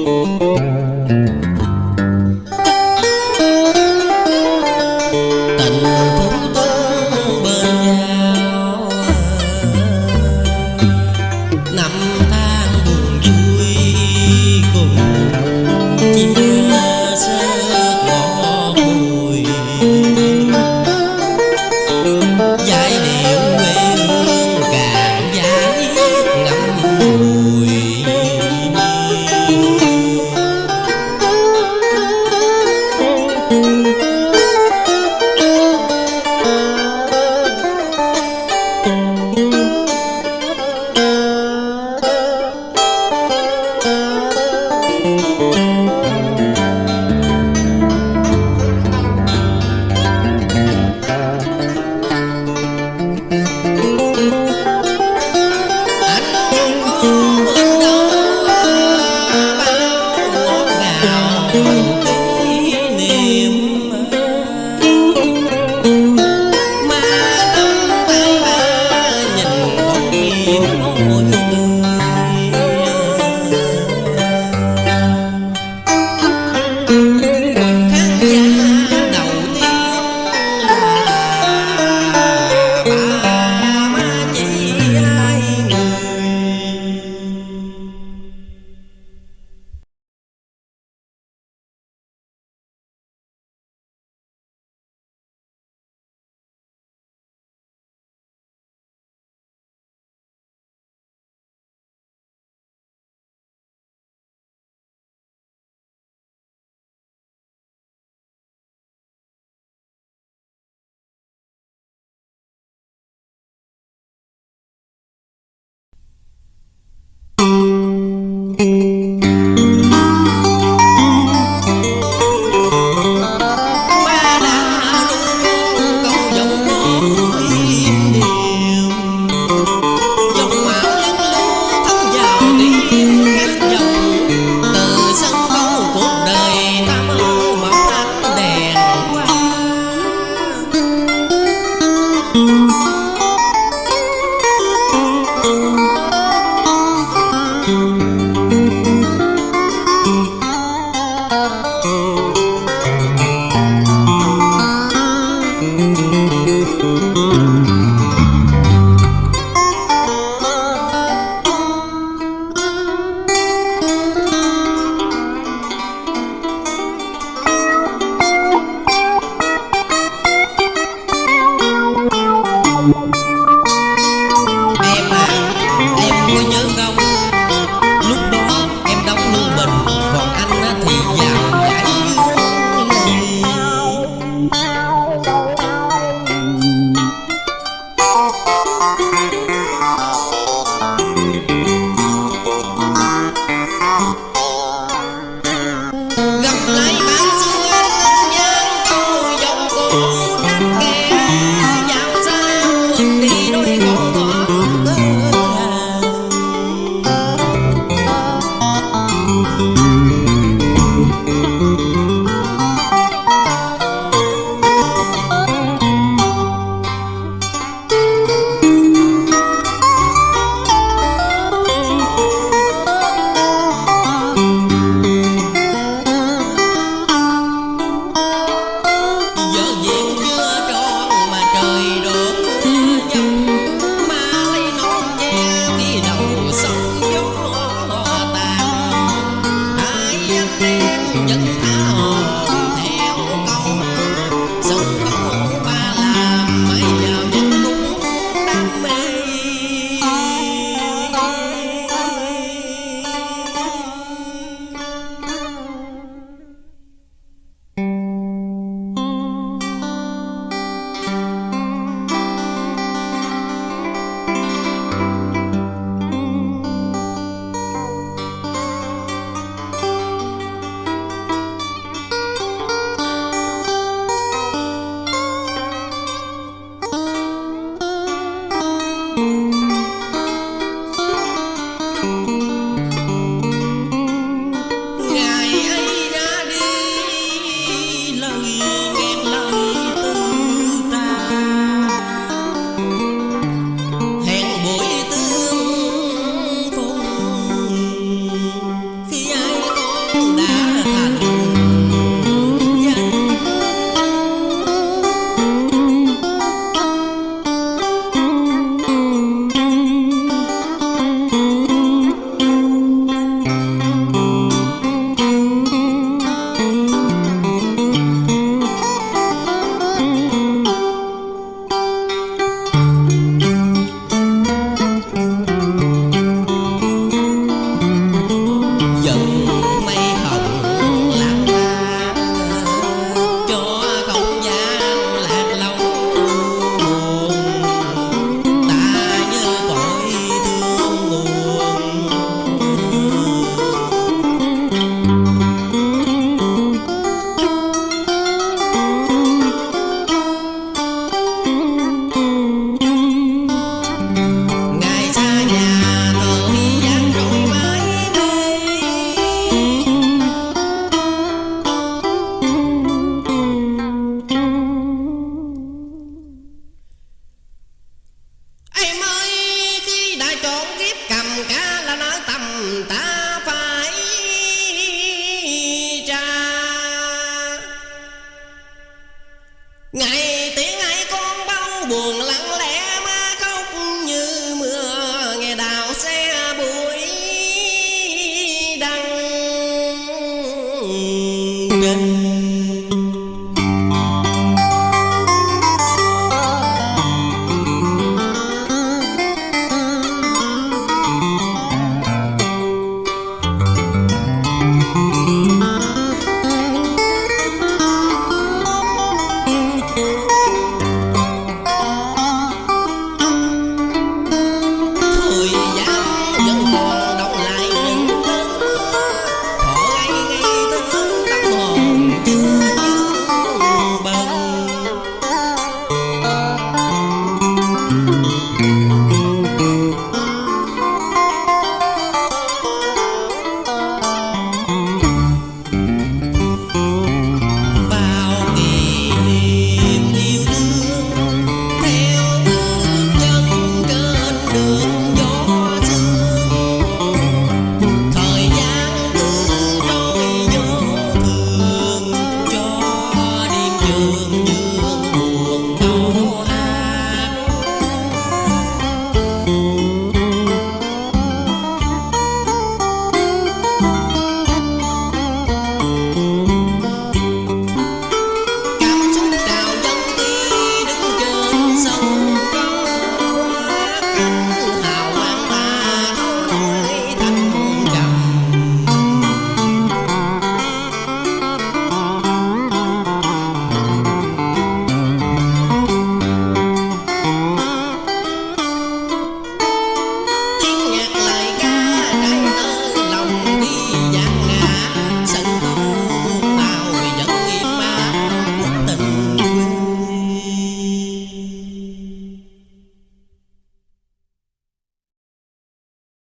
Música ngọt